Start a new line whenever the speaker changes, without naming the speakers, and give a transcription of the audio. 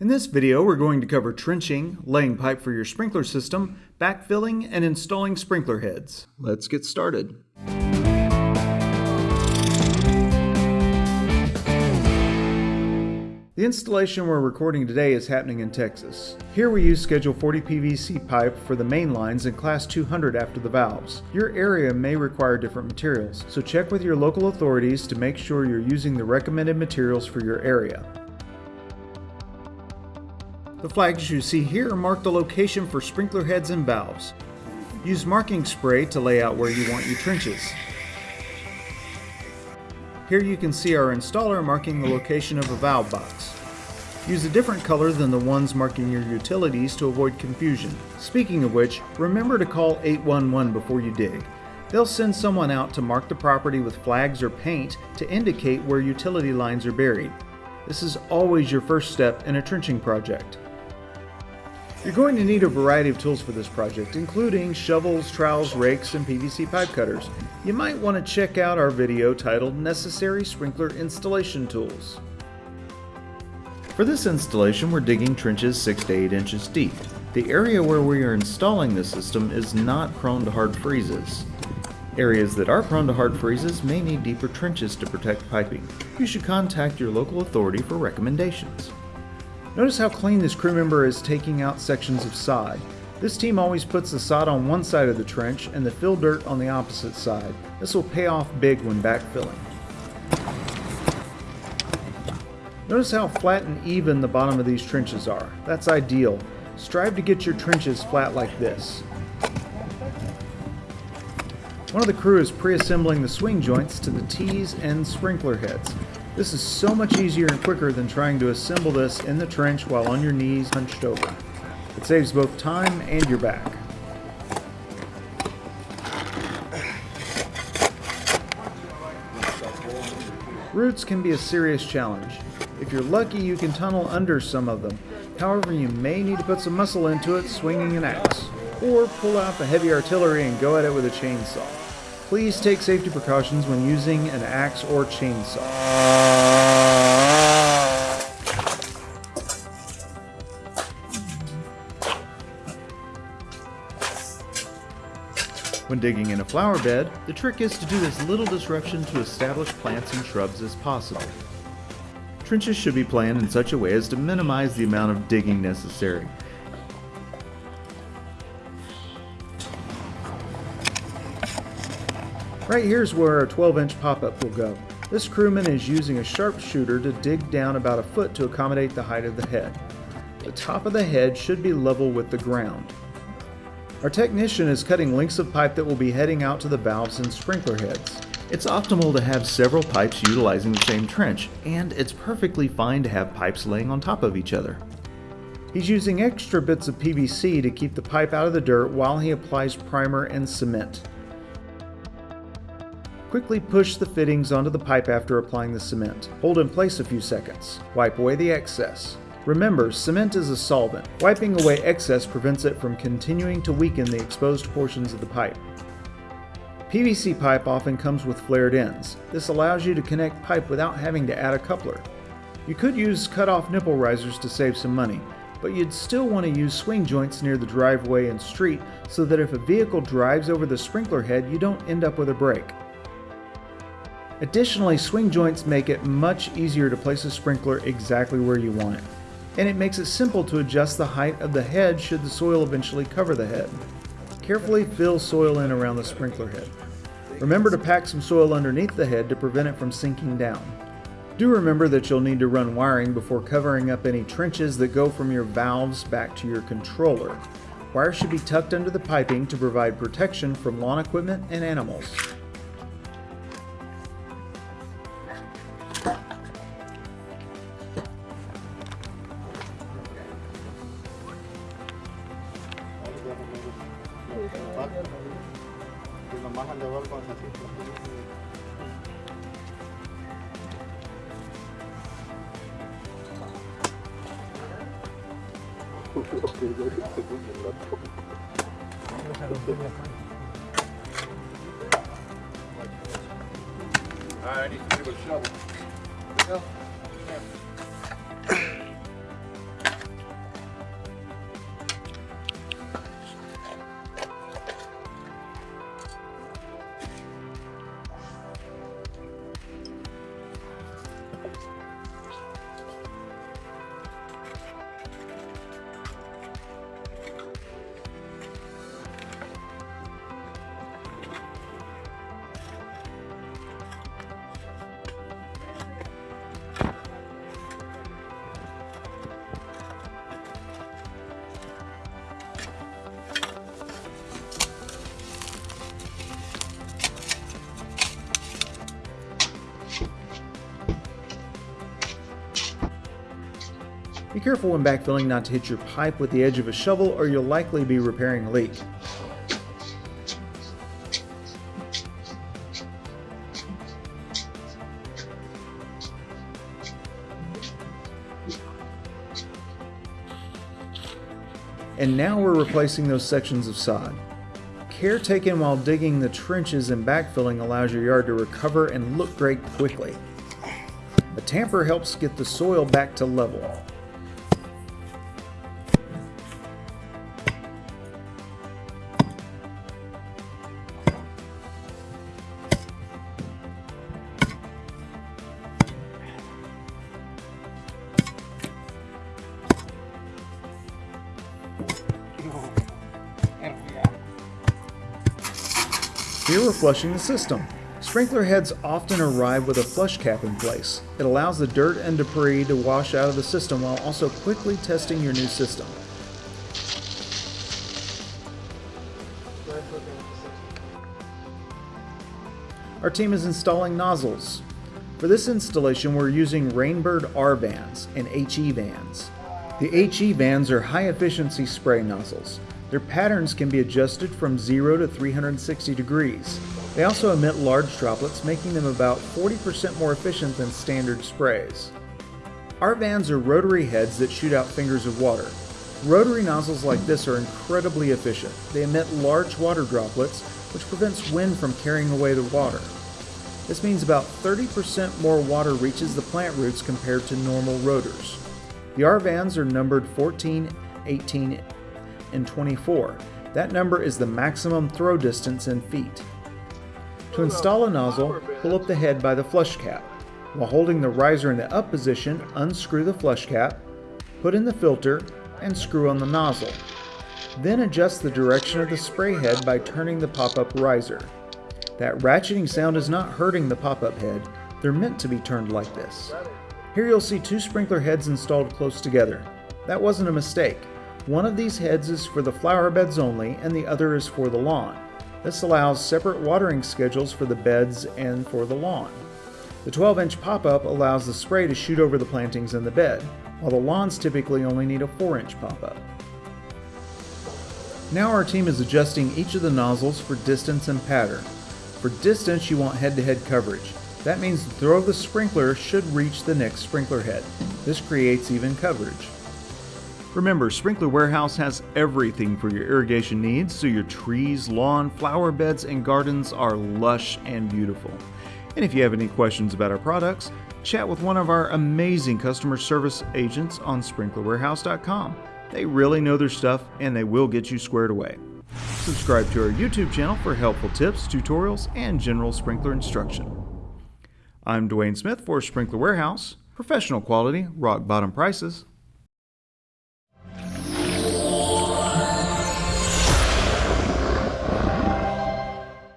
In this video, we're going to cover trenching, laying pipe for your sprinkler system, backfilling, and installing sprinkler heads. Let's get started. The installation we're recording today is happening in Texas. Here we use Schedule 40 PVC pipe for the main lines and Class 200 after the valves. Your area may require different materials, so check with your local authorities to make sure you're using the recommended materials for your area. The flags you see here mark the location for sprinkler heads and valves. Use marking spray to lay out where you want your trenches. Here you can see our installer marking the location of a valve box. Use a different color than the ones marking your utilities to avoid confusion. Speaking of which, remember to call 811 before you dig. They'll send someone out to mark the property with flags or paint to indicate where utility lines are buried. This is always your first step in a trenching project. You're going to need a variety of tools for this project, including shovels, trowels, rakes, and PVC pipe cutters. You might want to check out our video titled Necessary Sprinkler Installation Tools. For this installation, we're digging trenches 6 to 8 inches deep. The area where we are installing the system is not prone to hard freezes. Areas that are prone to hard freezes may need deeper trenches to protect piping. You should contact your local authority for recommendations. Notice how clean this crew member is taking out sections of sod. This team always puts the sod on one side of the trench and the fill dirt on the opposite side. This will pay off big when backfilling. Notice how flat and even the bottom of these trenches are. That's ideal. Strive to get your trenches flat like this. One of the crew is pre-assembling the swing joints to the T's and sprinkler heads. This is so much easier and quicker than trying to assemble this in the trench while on your knees hunched over. It saves both time and your back. Roots can be a serious challenge. If you're lucky, you can tunnel under some of them. However, you may need to put some muscle into it swinging an axe, or pull out the heavy artillery and go at it with a chainsaw. Please take safety precautions when using an axe or chainsaw. When digging in a flower bed, the trick is to do as little disruption to established plants and shrubs as possible. Trenches should be planned in such a way as to minimize the amount of digging necessary. Right here is where our 12 inch pop-up will go. This crewman is using a sharpshooter to dig down about a foot to accommodate the height of the head. The top of the head should be level with the ground. Our technician is cutting lengths of pipe that will be heading out to the valves and sprinkler heads. It's optimal to have several pipes utilizing the same trench, and it's perfectly fine to have pipes laying on top of each other. He's using extra bits of PVC to keep the pipe out of the dirt while he applies primer and cement. Quickly push the fittings onto the pipe after applying the cement. Hold in place a few seconds. Wipe away the excess. Remember, cement is a solvent. Wiping away excess prevents it from continuing to weaken the exposed portions of the pipe. PVC pipe often comes with flared ends. This allows you to connect pipe without having to add a coupler. You could use cut-off nipple risers to save some money, but you'd still want to use swing joints near the driveway and street so that if a vehicle drives over the sprinkler head, you don't end up with a break. Additionally, swing joints make it much easier to place a sprinkler exactly where you want it. And it makes it simple to adjust the height of the head should the soil eventually cover the head. Carefully fill soil in around the sprinkler head. Remember to pack some soil underneath the head to prevent it from sinking down. Do remember that you'll need to run wiring before covering up any trenches that go from your valves back to your controller. Wires should be tucked under the piping to provide protection from lawn equipment and animals.
I need to give a shovel. There we go.
Be careful when backfilling not to hit your pipe with the edge of a shovel or you'll likely be repairing a leak. And now we're replacing those sections of sod. Care taken while digging the trenches and backfilling allows your yard to recover and look great quickly. A tamper helps get the soil back to level. Here we're flushing the system. Sprinkler heads often arrive with a flush cap in place. It allows the dirt and debris to wash out of the system while also quickly testing your new system. Our team is installing nozzles. For this installation, we're using Rain Bird R vans and HE-VANs. The HE-VANs are high efficiency spray nozzles. Their patterns can be adjusted from 0 to 360 degrees. They also emit large droplets, making them about 40% more efficient than standard sprays. R-VANs are rotary heads that shoot out fingers of water. Rotary nozzles like this are incredibly efficient. They emit large water droplets, which prevents wind from carrying away the water. This means about 30% more water reaches the plant roots compared to normal rotors. The R-VANs are numbered 14, 18, and 24. That number is the maximum throw distance in feet. To install a nozzle, pull up the head by the flush cap. While holding the riser in the up position, unscrew the flush cap, put in the filter, and screw on the nozzle. Then adjust the direction of the spray head by turning the pop-up riser. That ratcheting sound is not hurting the pop-up head, they're meant to be turned like this. Here you'll see two sprinkler heads installed close together. That wasn't a mistake. One of these heads is for the flower beds only, and the other is for the lawn. This allows separate watering schedules for the beds and for the lawn. The 12 inch pop up allows the spray to shoot over the plantings in the bed, while the lawns typically only need a 4 inch pop up. Now our team is adjusting each of the nozzles for distance and pattern. For distance, you want head to head coverage. That means the throw of the sprinkler should reach the next sprinkler head. This creates even coverage. Remember, Sprinkler Warehouse has everything for your irrigation needs so your trees, lawn, flower beds, and gardens are lush and beautiful. And if you have any questions about our products, chat with one of our amazing customer service agents on sprinklerwarehouse.com. They really know their stuff and they will get you squared away. Subscribe to our YouTube channel for helpful tips, tutorials, and general sprinkler instruction. I'm Dwayne Smith for Sprinkler Warehouse, professional quality, rock bottom prices.